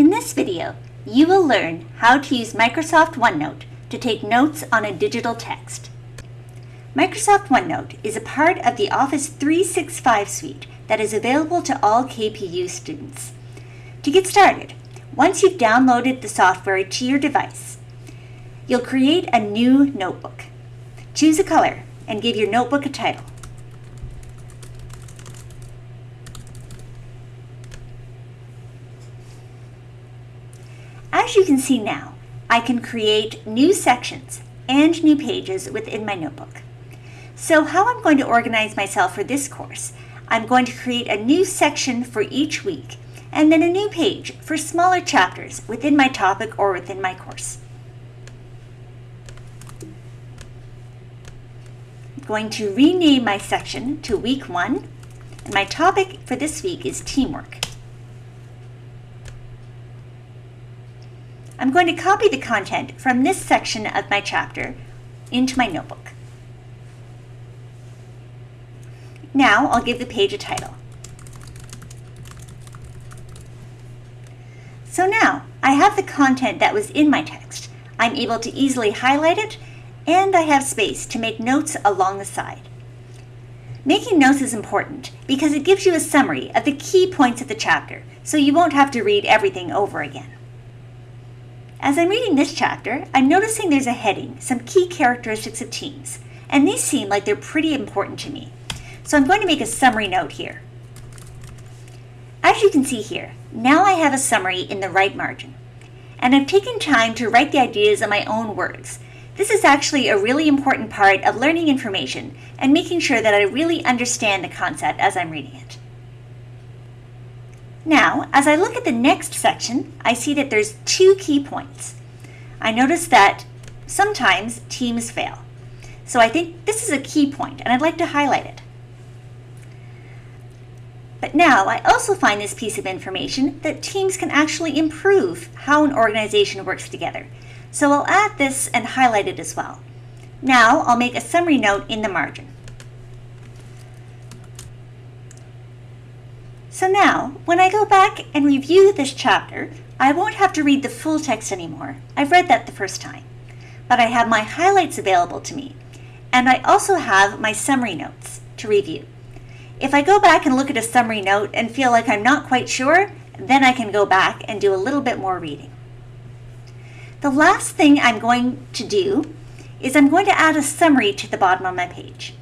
In this video, you will learn how to use Microsoft OneNote to take notes on a digital text. Microsoft OneNote is a part of the Office 365 suite that is available to all KPU students. To get started, once you've downloaded the software to your device, you'll create a new notebook. Choose a color and give your notebook a title. As you can see now, I can create new sections and new pages within my notebook. So how I'm going to organize myself for this course, I'm going to create a new section for each week and then a new page for smaller chapters within my topic or within my course. I'm going to rename my section to week one and my topic for this week is teamwork. I'm going to copy the content from this section of my chapter into my notebook. Now I'll give the page a title. So now I have the content that was in my text. I'm able to easily highlight it and I have space to make notes along the side. Making notes is important because it gives you a summary of the key points of the chapter so you won't have to read everything over again. As I'm reading this chapter, I'm noticing there's a heading, some key characteristics of teams, and these seem like they're pretty important to me. So I'm going to make a summary note here. As you can see here, now I have a summary in the right margin. And I've taken time to write the ideas in my own words. This is actually a really important part of learning information and making sure that I really understand the concept as I'm reading it. Now, as I look at the next section, I see that there's two key points. I notice that sometimes teams fail. So I think this is a key point, and I'd like to highlight it. But now I also find this piece of information that teams can actually improve how an organization works together. So I'll add this and highlight it as well. Now I'll make a summary note in the margin. So now, when I go back and review this chapter, I won't have to read the full text anymore. I've read that the first time. But I have my highlights available to me, and I also have my summary notes to review. If I go back and look at a summary note and feel like I'm not quite sure, then I can go back and do a little bit more reading. The last thing I'm going to do is I'm going to add a summary to the bottom of my page.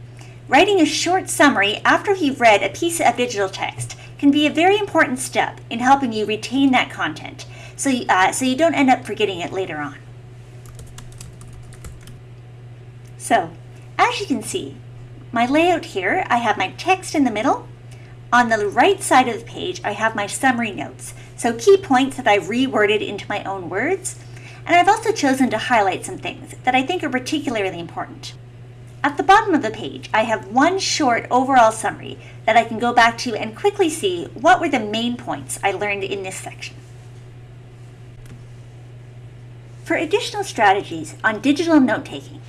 Writing a short summary after you've read a piece of digital text can be a very important step in helping you retain that content so you, uh, so you don't end up forgetting it later on. So, as you can see, my layout here, I have my text in the middle. On the right side of the page, I have my summary notes, so key points that I've reworded into my own words. And I've also chosen to highlight some things that I think are particularly important. At the bottom of the page, I have one short overall summary that I can go back to and quickly see what were the main points I learned in this section. For additional strategies on digital note-taking,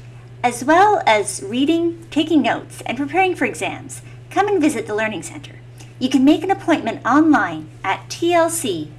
as well as reading, taking notes, and preparing for exams, come and visit the Learning Center. You can make an appointment online at tlc.kpu.ca.